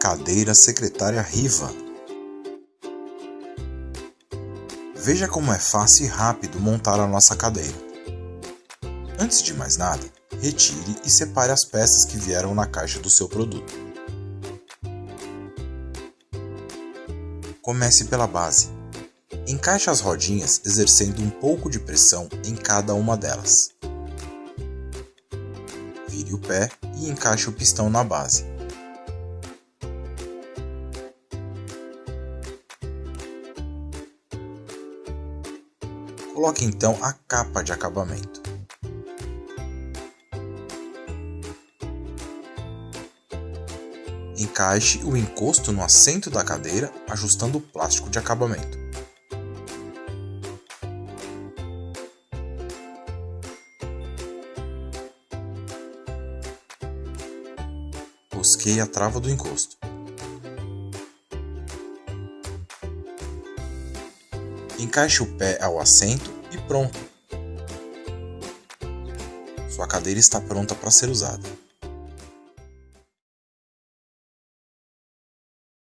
Cadeira secretária Riva. Veja como é fácil e rápido montar a nossa cadeira. Antes de mais nada, retire e separe as peças que vieram na caixa do seu produto. Comece pela base. Encaixe as rodinhas exercendo um pouco de pressão em cada uma delas. Vire o pé e encaixe o pistão na base. Coloque então a capa de acabamento. Encaixe o encosto no assento da cadeira, ajustando o plástico de acabamento. Rosqueie a trava do encosto. Encaixe o pé ao assento e pronto. Sua cadeira está pronta para ser usada.